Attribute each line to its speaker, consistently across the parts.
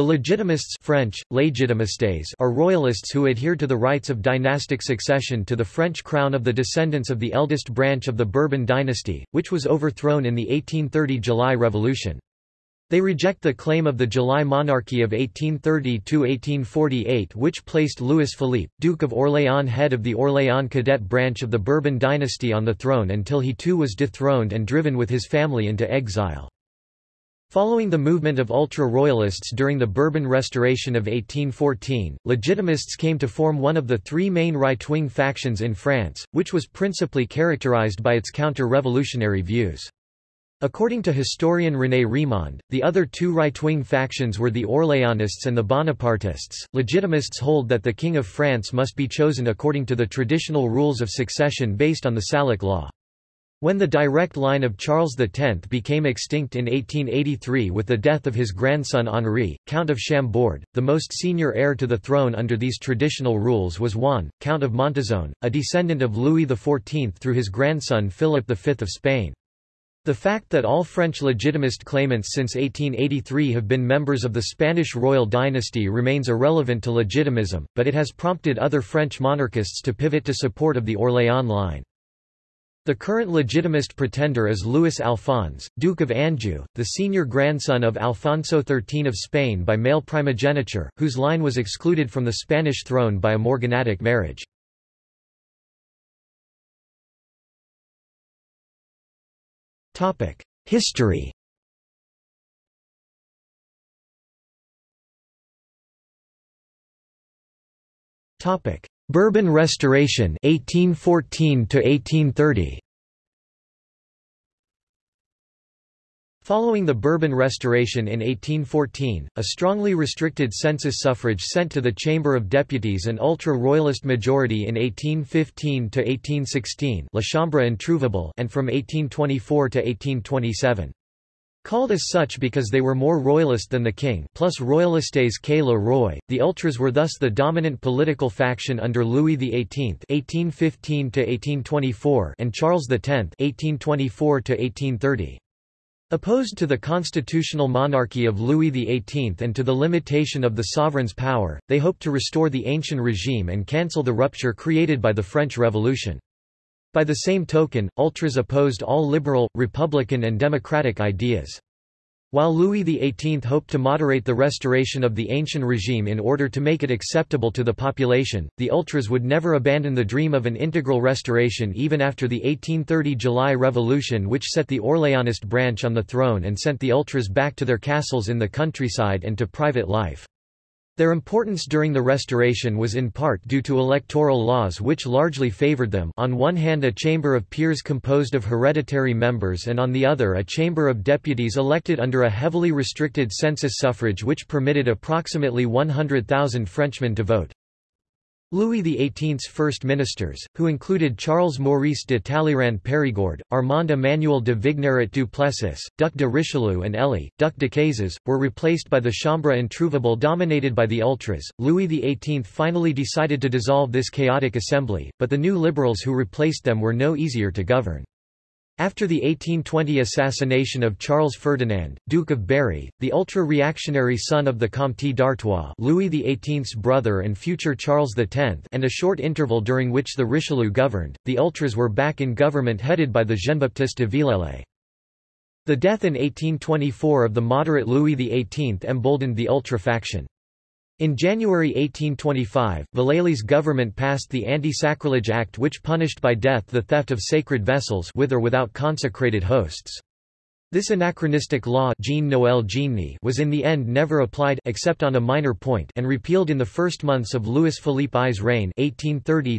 Speaker 1: The Legitimists French, Légitimistes are royalists who adhere to the rights of dynastic succession to the French crown of the descendants of the eldest branch of the Bourbon dynasty, which was overthrown in the 1830 July Revolution. They reject the claim of the July monarchy of 1830–1848 which placed Louis Philippe, Duke of Orléans head of the Orléans cadet branch of the Bourbon dynasty on the throne until he too was dethroned and driven with his family into exile. Following the movement of ultra-royalists during the Bourbon Restoration of 1814, Legitimists came to form one of the three main right-wing factions in France, which was principally characterized by its counter-revolutionary views. According to historian René Rémond, the other two right-wing factions were the Orléanists and the Bonapartists. Legitimists hold that the King of France must be chosen according to the traditional rules of succession based on the Salic law. When the direct line of Charles X became extinct in 1883 with the death of his grandson Henri, Count of Chambord, the most senior heir to the throne under these traditional rules was Juan, Count of Montizón, a descendant of Louis XIV through his grandson Philip V of Spain. The fact that all French legitimist claimants since 1883 have been members of the Spanish royal dynasty remains irrelevant to legitimism, but it has prompted other French monarchists to pivot to support of the Orléans line. The current legitimist pretender is Louis Alphonse, Duke of Anjou, the senior grandson of Alfonso XIII of Spain by male primogeniture, whose line was excluded from the Spanish throne by a morganatic marriage. History Bourbon Restoration 1814 to 1830 Following the Bourbon Restoration in 1814, a strongly restricted census suffrage sent to the Chamber of Deputies an ultra-royalist majority in 1815 to 1816, La Chambre introuvable, and from 1824 to 1827. Called as such because they were more royalist than the king plus royalistes que le roi, the ultras were thus the dominant political faction under Louis XVIII (1815–1824) and Charles X (1824–1830). Opposed to the constitutional monarchy of Louis XVIII and to the limitation of the sovereign's power, they hoped to restore the ancient regime and cancel the rupture created by the French Revolution. By the same token, ultras opposed all liberal, republican and democratic ideas. While Louis XVIII hoped to moderate the restoration of the ancient regime in order to make it acceptable to the population, the ultras would never abandon the dream of an integral restoration even after the 1830 July Revolution which set the Orleanist branch on the throne and sent the ultras back to their castles in the countryside and to private life. Their importance during the Restoration was in part due to electoral laws which largely favored them on one hand a chamber of peers composed of hereditary members and on the other a chamber of deputies elected under a heavily restricted census suffrage which permitted approximately 100,000 Frenchmen to vote. Louis XVIII's first ministers, who included Charles Maurice de Talleyrand Périgord, Armand Emmanuel de Vignerot du Plessis, Duc de Richelieu and Élie, Duc Decazes, were replaced by the Chambre introuvable dominated by the Ultras. Louis XVIII finally decided to dissolve this chaotic assembly, but the new liberals who replaced them were no easier to govern. After the 1820 assassination of Charles Ferdinand, Duke of Berry, the ultra-reactionary son of the Comte d'Artois Louis XVIII's brother and future Charles X and a short interval during which the Richelieu governed, the ultras were back in government headed by the Jean-Baptiste de Villèle. The death in 1824 of the moderate Louis XVIII emboldened the ultra faction. In January 1825, Villèle's government passed the Anti-Sacrilege Act which punished by death the theft of sacred vessels with or without consecrated hosts. This anachronistic law Jean was in the end never applied except on a minor point and repealed in the first months of Louis Philippe I's reign 1830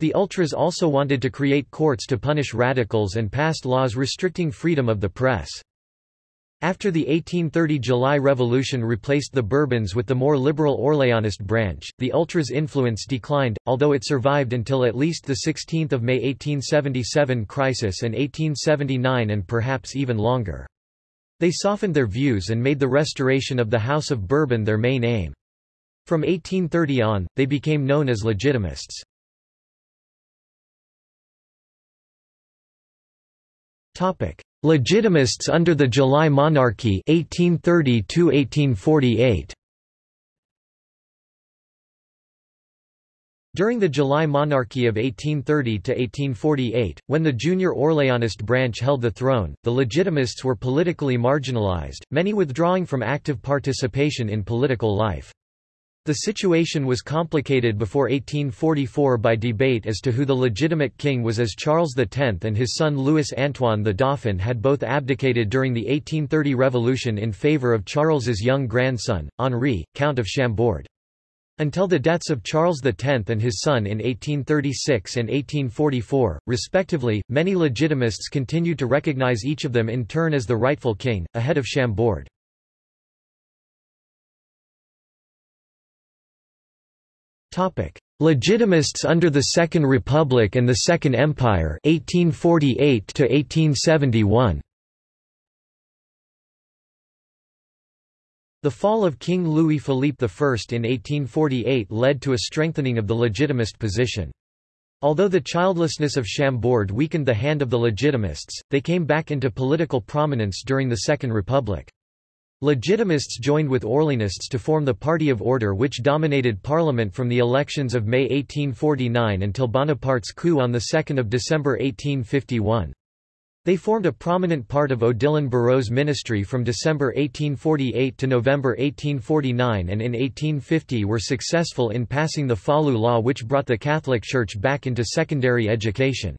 Speaker 1: The Ultras also wanted to create courts to punish radicals and passed laws restricting freedom of the press. After the 1830 July Revolution replaced the Bourbons with the more liberal Orléanist branch, the Ultras' influence declined, although it survived until at least the 16 May 1877 crisis and 1879 and perhaps even longer. They softened their views and made the restoration of the House of Bourbon their main aim. From 1830 on, they became known as Legitimists. Legitimists under the July Monarchy 1830 1848 During the July monarchy of 1830–1848, when the junior Orleanist branch held the throne, the Legitimists were politically marginalized, many withdrawing from active participation in political life. The situation was complicated before 1844 by debate as to who the legitimate king was as Charles X and his son Louis-Antoine the Dauphin had both abdicated during the 1830 revolution in favour of Charles's young grandson, Henri, Count of Chambord. Until the deaths of Charles X and his son in 1836 and 1844, respectively, many legitimists continued to recognize each of them in turn as the rightful king, ahead of Chambord. Legitimists under the Second Republic and the Second Empire 1848 to 1871 The fall of King Louis-Philippe I in 1848 led to a strengthening of the legitimist position. Although the childlessness of Chambord weakened the hand of the Legitimists, they came back into political prominence during the Second Republic. Legitimists joined with Orleanists to form the Party of Order which dominated parliament from the elections of May 1849 until Bonaparte's coup on 2 December 1851. They formed a prominent part of Odilon Barrot's ministry from December 1848 to November 1849 and in 1850 were successful in passing the Falloux law which brought the Catholic Church back into secondary education.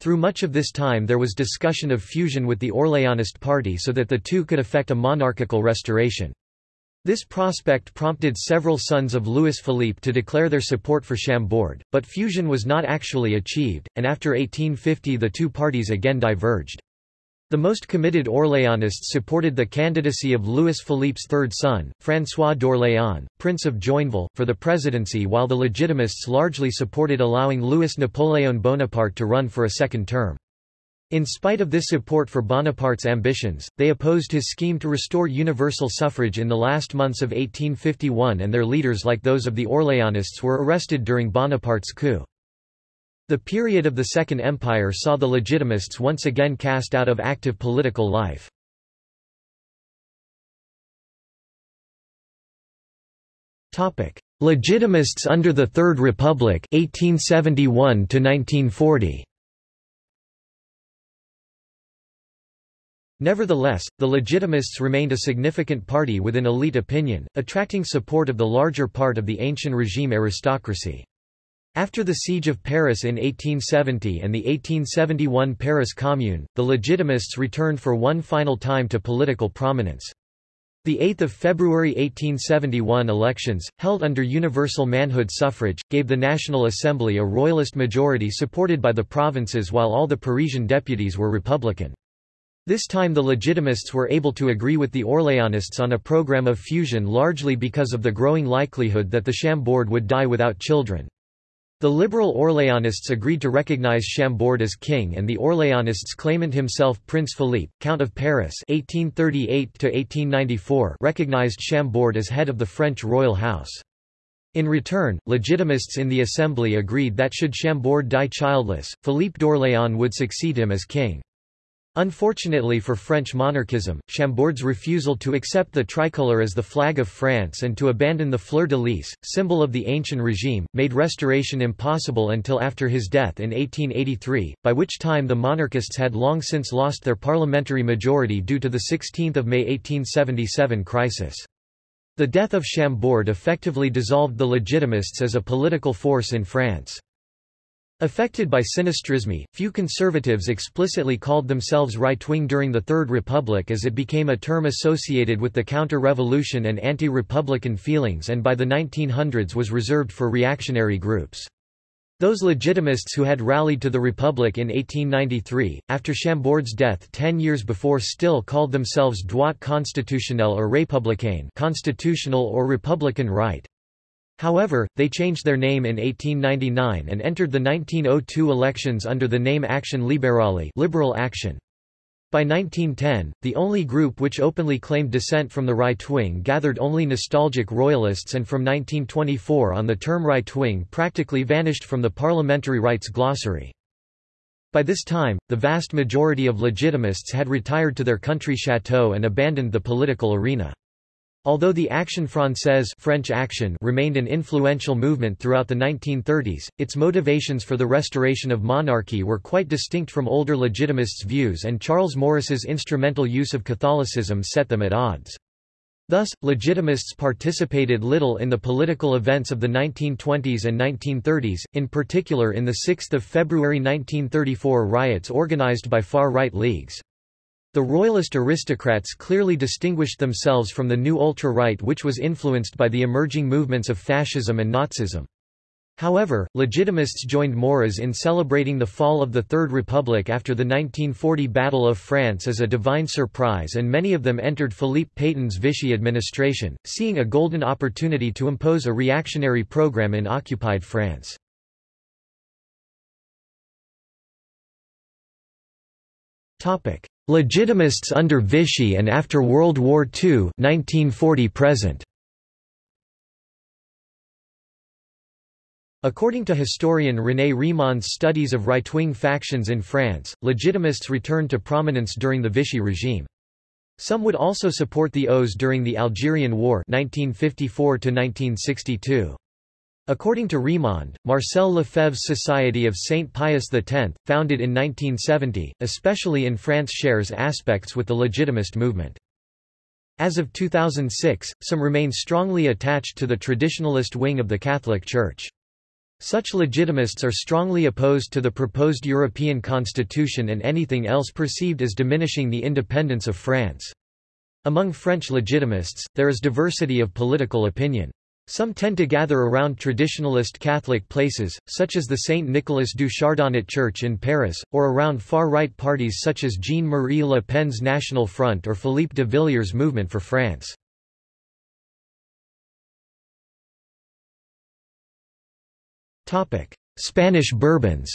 Speaker 1: Through much of this time there was discussion of fusion with the Orleanist party so that the two could effect a monarchical restoration. This prospect prompted several sons of Louis Philippe to declare their support for Chambord, but fusion was not actually achieved, and after 1850 the two parties again diverged. The most committed Orléanists supported the candidacy of Louis Philippe's third son, François d'Orléans, Prince of Joinville, for the presidency while the Legitimists largely supported allowing Louis Napoléon Bonaparte to run for a second term. In spite of this support for Bonaparte's ambitions, they opposed his scheme to restore universal suffrage in the last months of 1851 and their leaders like those of the Orléanists were arrested during Bonaparte's coup. The period of the Second Empire saw the Legitimists once again cast out of active political life. Legitimists under the Third Republic 1871 1940. Nevertheless, the Legitimists remained a significant party within elite opinion, attracting support of the larger part of the ancient regime aristocracy. After the Siege of Paris in 1870 and the 1871 Paris Commune, the Legitimists returned for one final time to political prominence. The 8 February 1871 elections, held under universal manhood suffrage, gave the National Assembly a royalist majority supported by the provinces while all the Parisian deputies were Republican. This time the Legitimists were able to agree with the Orléanists on a program of fusion largely because of the growing likelihood that the Chambord would die without children. The liberal Orléanists agreed to recognize Chambord as king and the Orléanists claimant himself Prince Philippe, Count of Paris 1838 recognized Chambord as head of the French royal house. In return, Legitimists in the assembly agreed that should Chambord die childless, Philippe d'Orléans would succeed him as king. Unfortunately for French monarchism, Chambord's refusal to accept the tricolour as the flag of France and to abandon the fleur-de-lis, symbol of the ancient regime, made restoration impossible until after his death in 1883, by which time the monarchists had long since lost their parliamentary majority due to the 16 May 1877 crisis. The death of Chambord effectively dissolved the Legitimists as a political force in France. Affected by sinistrisme, few conservatives explicitly called themselves right-wing during the Third Republic as it became a term associated with the counter-revolution and anti-republican feelings and by the 1900s was reserved for reactionary groups. Those legitimists who had rallied to the Republic in 1893, after Chambord's death ten years before still called themselves droit constitutionnel or républicain constitutional or republican right, However, they changed their name in 1899 and entered the 1902 elections under the name Action Libérale Liberal Action. By 1910, the only group which openly claimed dissent from the right wing gathered only nostalgic royalists and from 1924 on the term right wing practically vanished from the parliamentary rights glossary. By this time, the vast majority of Legitimists had retired to their country chateau and abandoned the political arena. Although the Action Française French Action remained an influential movement throughout the 1930s, its motivations for the restoration of monarchy were quite distinct from older Legitimists' views and Charles Maurras's instrumental use of Catholicism set them at odds. Thus, Legitimists participated little in the political events of the 1920s and 1930s, in particular in the 6 February 1934 riots organized by far-right leagues. The royalist aristocrats clearly distinguished themselves from the new ultra-right which was influenced by the emerging movements of fascism and Nazism. However, Legitimists joined Maurras in celebrating the fall of the Third Republic after the 1940 Battle of France as a divine surprise and many of them entered Philippe Pétain's Vichy administration, seeing a golden opportunity to impose a reactionary program in occupied France. Legitimists under Vichy and after World War II 1940 present. According to historian René Rémond's studies of right-wing factions in France, Legitimists returned to prominence during the Vichy regime. Some would also support the OAS during the Algerian War 1954 -1962. According to Rémond, Marcel Lefebvre's Society of Saint Pius X, founded in 1970, especially in France shares aspects with the Legitimist movement. As of 2006, some remain strongly attached to the traditionalist wing of the Catholic Church. Such legitimists are strongly opposed to the proposed European constitution and anything else perceived as diminishing the independence of France. Among French legitimists, there is diversity of political opinion. Some tend to gather around traditionalist Catholic places, such as the St. Nicolas du Chardonnet Church in Paris, or around far-right parties such as Jean-Marie Le Pen's National Front or Philippe de Villiers' Movement for France. Spanish Bourbons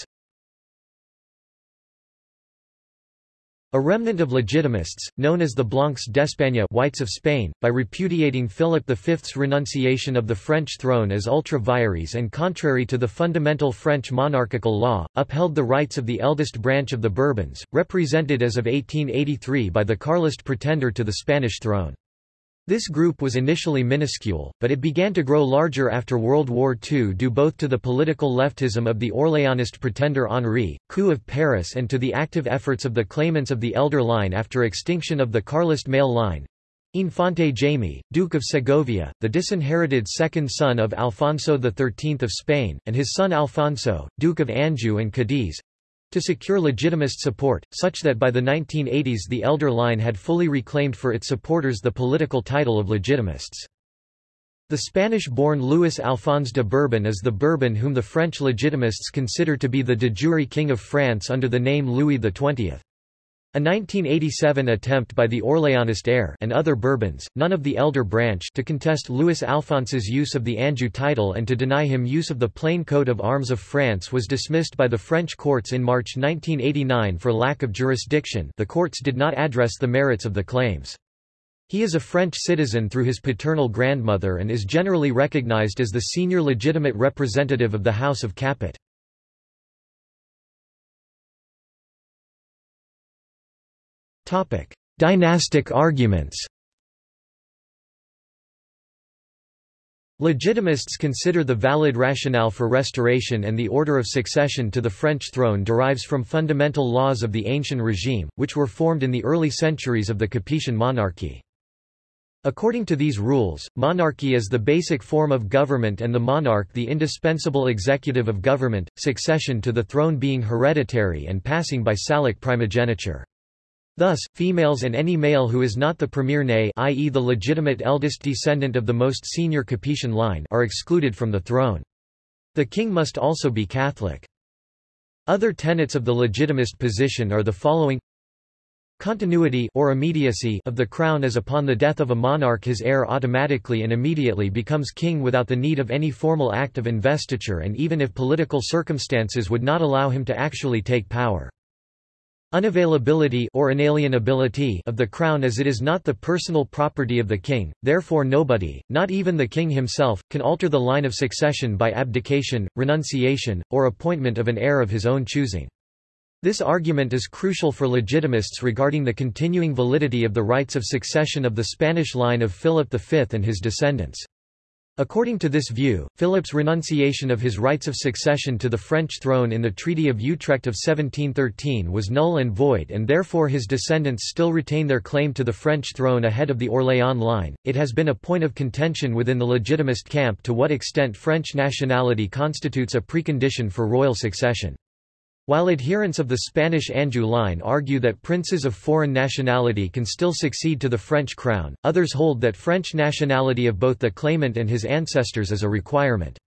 Speaker 1: A remnant of Legitimists, known as the Blancs d'Espagne Whites of Spain, by repudiating Philip V's renunciation of the French throne as ultra-vires and contrary to the fundamental French monarchical law, upheld the rights of the eldest branch of the Bourbons, represented as of 1883 by the Carlist pretender to the Spanish throne. This group was initially minuscule, but it began to grow larger after World War II due both to the political leftism of the Orléanist pretender Henri, coup of Paris and to the active efforts of the claimants of the elder line after extinction of the Carlist male line. Infante Jaime, Duke of Segovia, the disinherited second son of Alfonso XIII of Spain, and his son Alfonso, Duke of Anjou and Cadiz, to secure legitimist support, such that by the 1980s the elder line had fully reclaimed for its supporters the political title of legitimists. The Spanish-born Louis Alphonse de Bourbon is the Bourbon whom the French legitimists consider to be the de jure king of France under the name Louis XX. A 1987 attempt by the Orléanist heir and other Bourbons, none of the elder branch to contest Louis Alphonse's use of the Anjou title and to deny him use of the plain coat of arms of France was dismissed by the French courts in March 1989 for lack of jurisdiction the courts did not address the merits of the claims. He is a French citizen through his paternal grandmother and is generally recognized as the senior legitimate representative of the House of Capet. Topic: Dynastic arguments. Legitimists consider the valid rationale for restoration and the order of succession to the French throne derives from fundamental laws of the ancient regime, which were formed in the early centuries of the Capetian monarchy. According to these rules, monarchy is the basic form of government and the monarch the indispensable executive of government, succession to the throne being hereditary and passing by salic primogeniture. Thus, females and any male who is not the premier né i.e. the legitimate eldest descendant of the most senior Capetian line are excluded from the throne. The king must also be Catholic. Other tenets of the legitimist position are the following Continuity or immediacy of the crown as upon the death of a monarch his heir automatically and immediately becomes king without the need of any formal act of investiture and even if political circumstances would not allow him to actually take power. Unavailability or inalienability of the crown as it is not the personal property of the king, therefore nobody, not even the king himself, can alter the line of succession by abdication, renunciation, or appointment of an heir of his own choosing. This argument is crucial for legitimists regarding the continuing validity of the rights of succession of the Spanish line of Philip V and his descendants. According to this view, Philip's renunciation of his rights of succession to the French throne in the Treaty of Utrecht of 1713 was null and void and therefore his descendants still retain their claim to the French throne ahead of the Orléans line. It has been a point of contention within the legitimist camp to what extent French nationality constitutes a precondition for royal succession. While adherents of the Spanish Anjou line argue that princes of foreign nationality can still succeed to the French crown, others hold that French nationality of both the claimant and his ancestors is a requirement.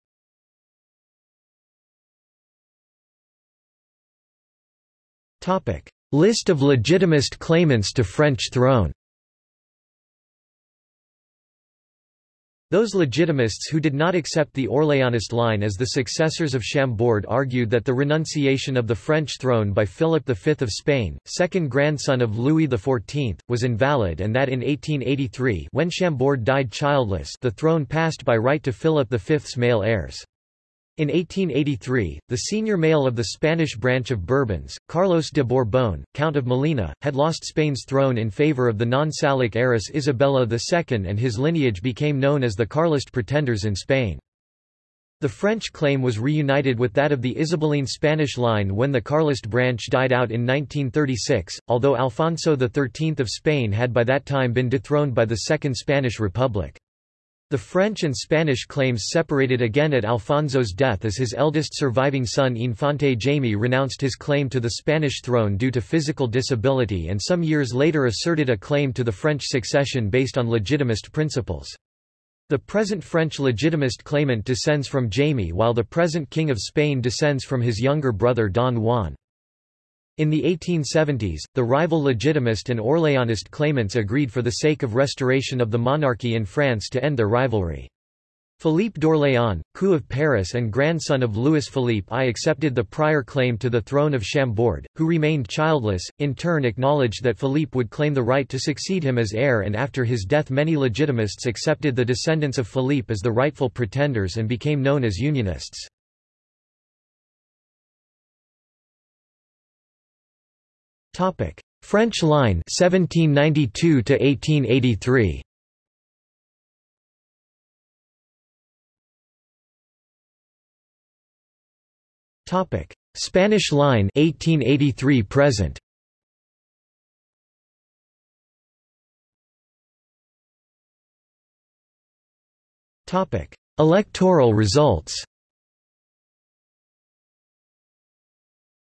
Speaker 1: List of legitimist claimants to French throne Those legitimists who did not accept the Orléanist line as the successors of Chambord argued that the renunciation of the French throne by Philip V of Spain, second grandson of Louis XIV, was invalid and that in 1883 when Chambord died childless the throne passed by right to Philip V's male heirs. In 1883, the senior male of the Spanish branch of Bourbons, Carlos de Borbón, Count of Molina, had lost Spain's throne in favor of the non-Salic heiress Isabella II and his lineage became known as the Carlist pretenders in Spain. The French claim was reunited with that of the Isabelline Spanish line when the Carlist branch died out in 1936, although Alfonso XIII of Spain had by that time been dethroned by the Second Spanish Republic. The French and Spanish claims separated again at Alfonso's death as his eldest surviving son Infante Jaime renounced his claim to the Spanish throne due to physical disability and some years later asserted a claim to the French succession based on legitimist principles. The present French legitimist claimant descends from Jaime while the present King of Spain descends from his younger brother Don Juan. In the 1870s, the rival legitimist and Orléanist claimants agreed for the sake of restoration of the monarchy in France to end their rivalry. Philippe d'Orléans, coup of Paris and grandson of Louis Philippe I accepted the prior claim to the throne of Chambord, who remained childless, in turn acknowledged that Philippe would claim the right to succeed him as heir and after his death many legitimists accepted the descendants of Philippe as the rightful pretenders and became known as Unionists. Topic: French line 1792 to 1883. Topic: Spanish line 1883 present. Topic: Electoral results.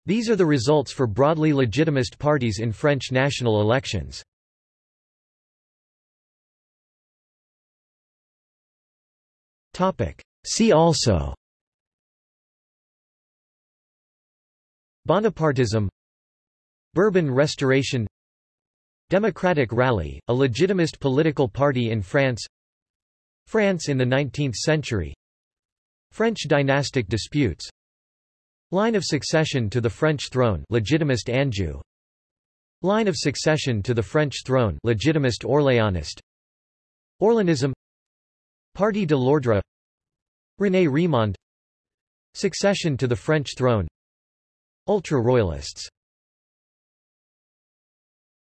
Speaker 1: These are the results for broadly legitimist parties in French national elections. See also Bonapartism Bourbon Restoration Democratic Rally, a legitimist political party in France France in the 19th century French dynastic disputes Line of succession to the French throne legitimist Anjou. Line of succession to the French throne legitimist Orléanist Orléanism. Parti de l'Ordre. René Rémond Succession to the French throne. Ultra-royalists